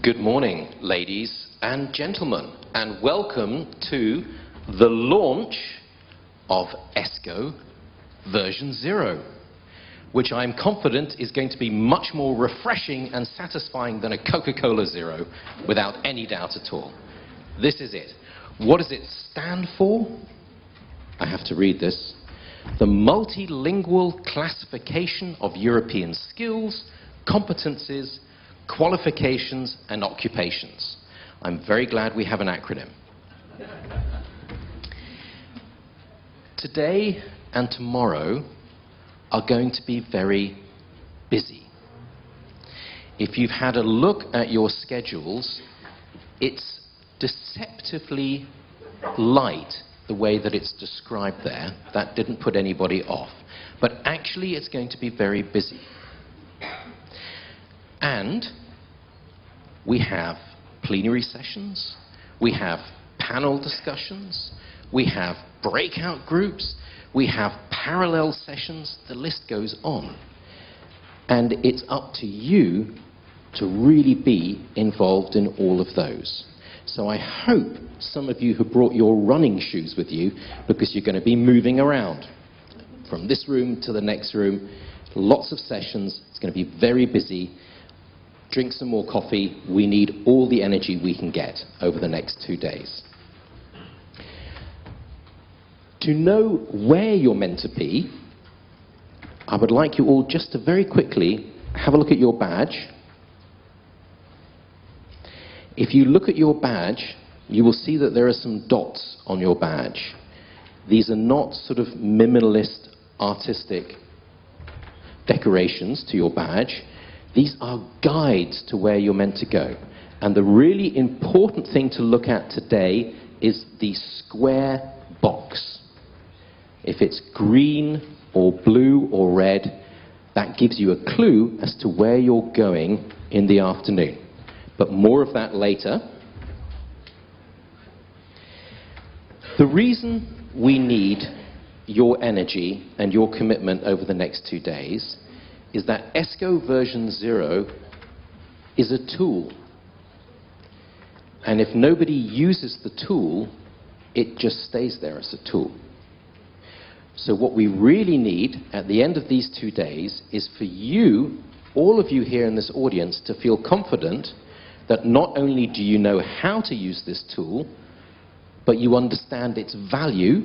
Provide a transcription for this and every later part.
Good morning, ladies and gentlemen, and welcome to the launch of ESCO version 0, which I'm confident is going to be much more refreshing and satisfying than a Coca-Cola Zero, without any doubt at all. This is it. What does it stand for? I have to read this. The Multilingual Classification of European Skills, Competencies, Qualifications and Occupations. I'm very glad we have an acronym. Today and tomorrow are going to be very busy. If you've had a look at your schedules, it's deceptively light the way that it's described there. That didn't put anybody off. But actually, it's going to be very busy. And we have plenary sessions, we have panel discussions, we have breakout groups, we have parallel sessions, the list goes on. And it's up to you to really be involved in all of those. So I hope some of you have brought your running shoes with you because you're going to be moving around from this room to the next room. Lots of sessions. It's going to be very busy. Drink some more coffee. We need all the energy we can get over the next two days. To know where you're meant to be, I would like you all just to very quickly have a look at your badge. If you look at your badge, you will see that there are some dots on your badge. These are not sort of minimalist, artistic decorations to your badge. These are guides to where you're meant to go. And the really important thing to look at today is the square box. If it's green or blue or red, that gives you a clue as to where you're going in the afternoon. But more of that later. The reason we need your energy and your commitment over the next two days is that ESCO version 0 is a tool. And if nobody uses the tool, it just stays there as a tool. So what we really need at the end of these two days is for you, all of you here in this audience, to feel confident that not only do you know how to use this tool, but you understand its value,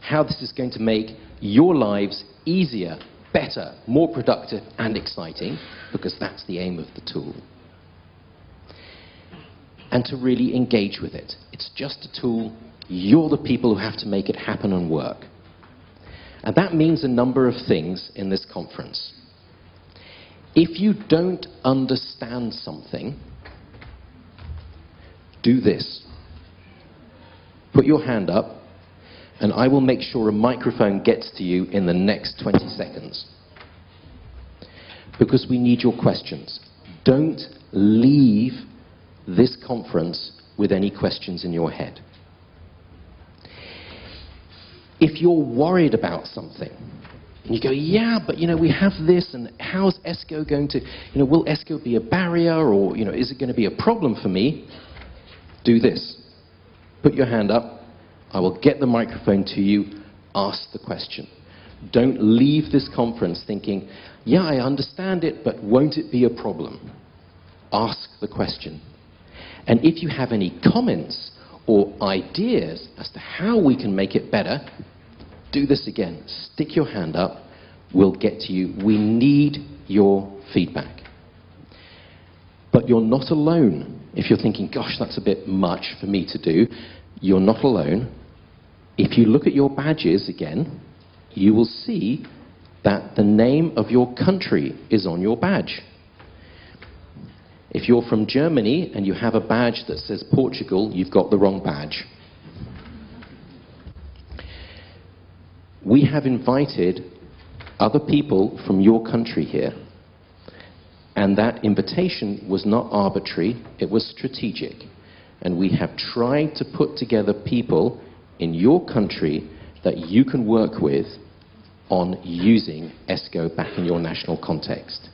how this is going to make your lives easier, better, more productive and exciting, because that's the aim of the tool. And to really engage with it. It's just a tool. You're the people who have to make it happen and work. And that means a number of things in this conference. If you don't understand something, do this. Put your hand up, and I will make sure a microphone gets to you in the next 20 seconds. Because we need your questions. Don't leave this conference with any questions in your head. If you're worried about something, and you go, yeah, but you know, we have this, and how's ESCO going to, you know, will ESCO be a barrier, or you know, is it going to be a problem for me? Do this. Put your hand up. I will get the microphone to you. Ask the question. Don't leave this conference thinking, yeah, I understand it, but won't it be a problem? Ask the question. And if you have any comments or ideas as to how we can make it better, do this again. Stick your hand up. We'll get to you. We need your feedback. But you're not alone. If you're thinking, gosh, that's a bit much for me to do, you're not alone. If you look at your badges again, you will see that the name of your country is on your badge. If you're from Germany and you have a badge that says Portugal, you've got the wrong badge. We have invited other people from your country here, and that invitation was not arbitrary, it was strategic. And we have tried to put together people in your country that you can work with on using ESCO back in your national context.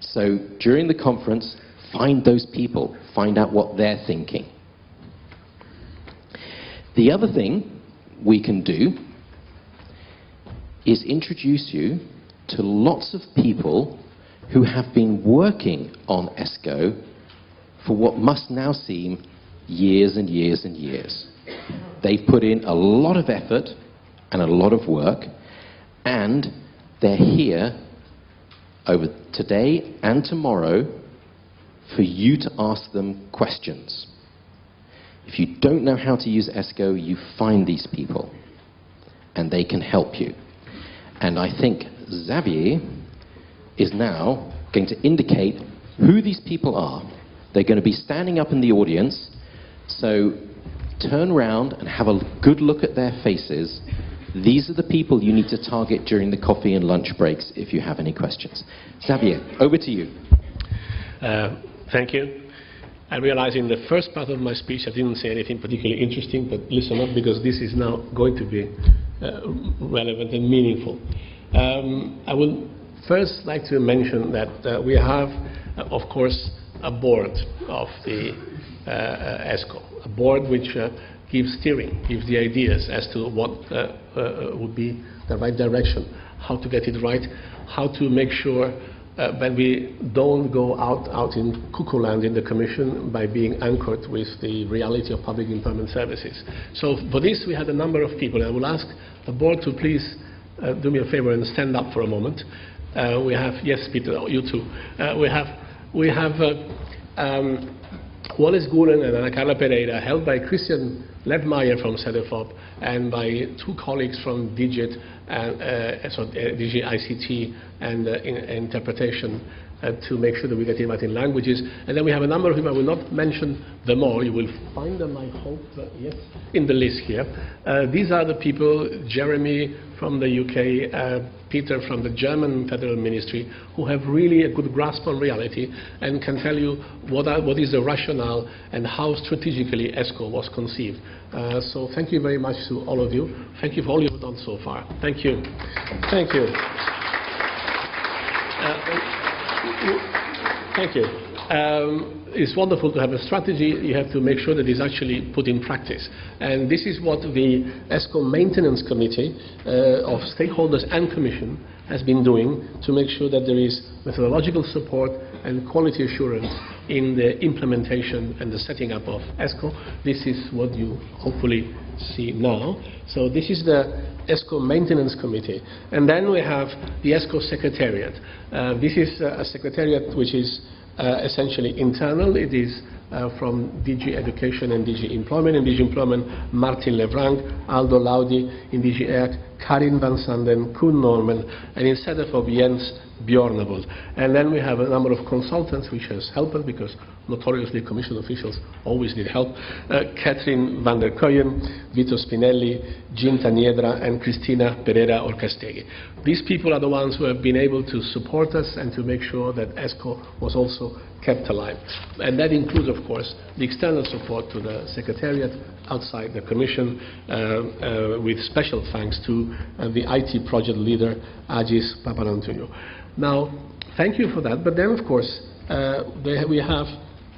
So during the conference, Find those people, find out what they're thinking. The other thing we can do is introduce you to lots of people who have been working on ESCO for what must now seem years and years and years. They've put in a lot of effort and a lot of work, and they're here over today and tomorrow for you to ask them questions. If you don't know how to use ESCO, you find these people, and they can help you. And I think Xavier is now going to indicate who these people are. They're going to be standing up in the audience, so turn around and have a good look at their faces. These are the people you need to target during the coffee and lunch breaks if you have any questions. Xavier, over to you. Uh, thank you. I realize in the first part of my speech I didn't say anything particularly interesting, but listen up because this is now going to be uh, relevant and meaningful. Um, I would first like to mention that uh, we have, of course, a board of the uh, uh, ESCO, a board which uh, gives steering, gives the ideas as to what would be the right direction, how to get it right, how to make sure uh, that we don't go out, out in cuckoo land in the Commission by being anchored with the reality of public employment services. So for this, we had a number of people. I will ask the board to please uh, do me a favor and stand up for a moment. Uh, we have, yes, Peter, you too. Uh, we have, we have uh, Wallace Gulen and Ana Carla Pereira, held by Christian Lettmayr from CEDEFOP and by two colleagues from DIGIT, and, uh, so, uh, DG ICT and uh, in, interpretation. uh, to make sure that we get it right in languages. And then we have a number of them. I will not mention them all. You will find them, I hope, uh, yes, in the list here. Uh, these are the people, Jeremy from the UK, uh, Peter from the German Federal Ministry, who have really a good grasp on reality and can tell you what, are, what is the rationale and how strategically ESCO was conceived. Uh, so thank you very much to all of you. Thank you for all you've done so far. Thank you. Thank you. Uh, Thank you. Um, it's wonderful to have a strategy. You have to make sure that it's actually put in practice. And this is what the ESCO Maintenance Committee uh, of stakeholders and Commission has been doing to make sure that there is methodological support and quality assurance in the implementation and the setting up of ESCO. This is what you hopefully see now. So this is the ESCO Maintenance Committee. And then we have the ESCO Secretariat. Uh, this is uh, a secretariat which is uh, essentially internal. It is uh, from DG Education and DG Employment. In DG Employment, Martin Le Vrang, Aldo Laudi, in DG EAC, Karin van Sanden, Koen Nomden, and instead of Jens Bjornavold. And then we have a number of consultants which has helped us because notoriously commission officials always need help. Uh, Catherine van der Koyen, Vito Spinelli, Jean Taniedra, and Cristina Pereira Orcastegui. These people are the ones who have been able to support us and to make sure that ESCO was also kept alive. And that includes, of course, the external support to the Secretariat outside the Commission, uh, uh, with special thanks to uh, the IT project leader, Agis Papanantonio. Now, thank you for that. But then, of course, uh, we have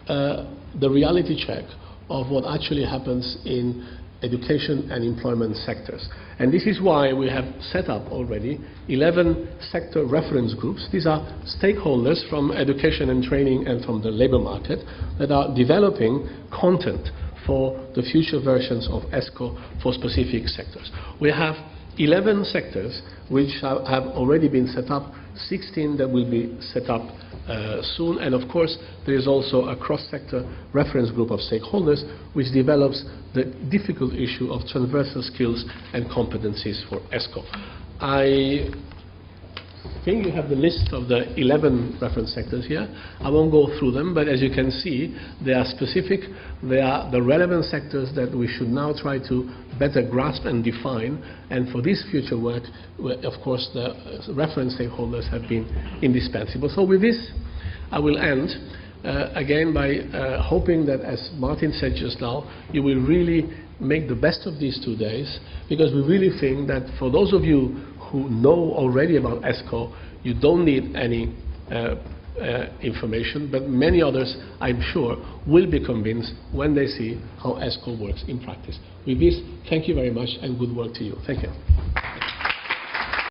uh, the reality check of what actually happens in education and employment sectors. And this is why we have set up already 11 sector reference groups. These are stakeholders from education and training and from the labor market that are developing content for the future versions of ESCO for specific sectors. We have 11 sectors which have already been set up, 16 that will be set up uh, soon, and of course there is also a cross-sector reference group of stakeholders which develops the difficult issue of transversal skills and competencies for ESCO. I think you have the list of the 11 reference sectors here. I won't go through them, but as you can see, they are specific. They are the relevant sectors that we should now try to better grasp and define. And for this future work, of course, the reference stakeholders have been indispensable. So with this, I will end. Uh, again by uh, hoping that, as Martin said just now, you will really make the best of these two days because we really think that for those of you who know already about ESCO, you don't need any uh, uh, information, but many others, I'm sure, will be convinced when they see how ESCO works in practice. With this, thank you very much and good work to you. Thank you.